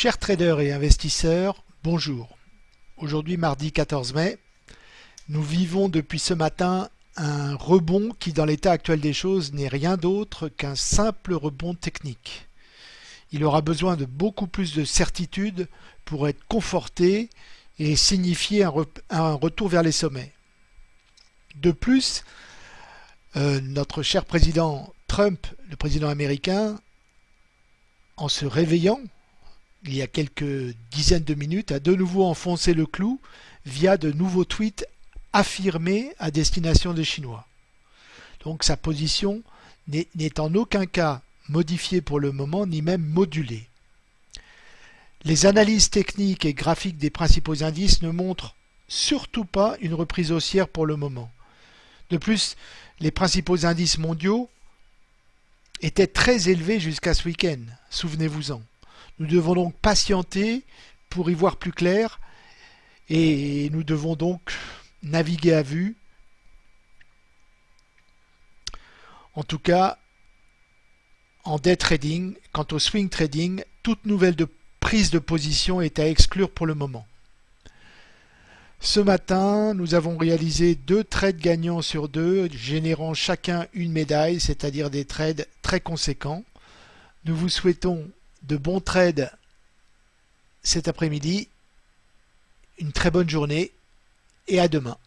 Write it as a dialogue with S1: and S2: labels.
S1: Chers traders et investisseurs, bonjour. Aujourd'hui mardi 14 mai, nous vivons depuis ce matin un rebond qui dans l'état actuel des choses n'est rien d'autre qu'un simple rebond technique. Il aura besoin de beaucoup plus de certitude pour être conforté et signifier un, retour vers les sommets. De plus, euh, notre cher président Trump, le président américain, en se réveillant il y a quelques dizaines de minutes, a de nouveau enfoncé le clou via de nouveaux tweets affirmés à destination des Chinois. Donc sa position n'est en aucun cas modifiée pour le moment, ni même modulée. Les analyses techniques et graphiques des principaux indices ne montrent surtout pas une reprise haussière pour le moment. De plus, les principaux indices mondiaux étaient très élevés jusqu'à ce week-end, souvenez-vous-en. Nous devons donc patienter pour y voir plus clair et nous devons donc naviguer à vue. En tout cas, en day trading, quant au swing trading, toute nouvelle prise de position est à exclure pour le moment. Ce matin, nous avons réalisé deux trades gagnants sur deux, générant chacun une médaille, c'est-à-dire des trades très conséquents. Nous vous souhaitons de bons trades cet après-midi. Une très bonne journée et à demain.